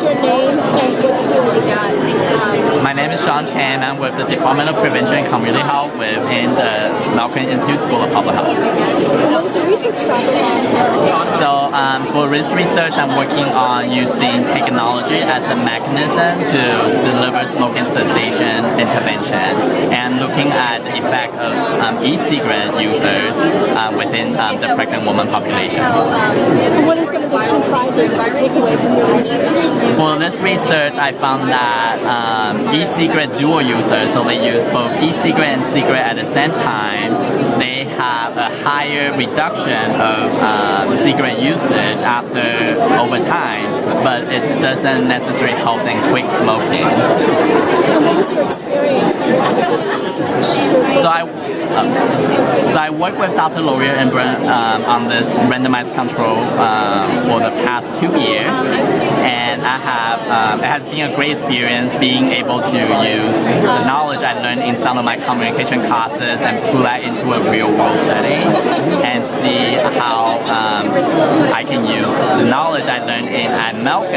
your name and what school you at? My name is Sean Chan. I'm with the Department of Prevention and Community Health within the Milken Institute School of Public Health. What is your research topic? So um, for research, I'm working on using technology as a mechanism to deliver smoking cessation intervention and looking at the effect of um, e-cigarette users uh, within um, the pregnant woman population. And what are some of the key findings you from your research? For this research, I found that um, e-cigarette dual users, so they use both e-cigarette and cigarette at the same time, they have a higher reduction of um, cigarette usage after over time, but it doesn't necessarily help them quit smoking. And what was your experience when you did this research? So I, so I worked with Dr. Laurier and Brent um, on this randomized control um, for the past two years, and I have um, it has been a great experience being able to use the knowledge I learned in some of my communication classes and pull that into a real world setting and see how um, I can use the knowledge I learned in at Milken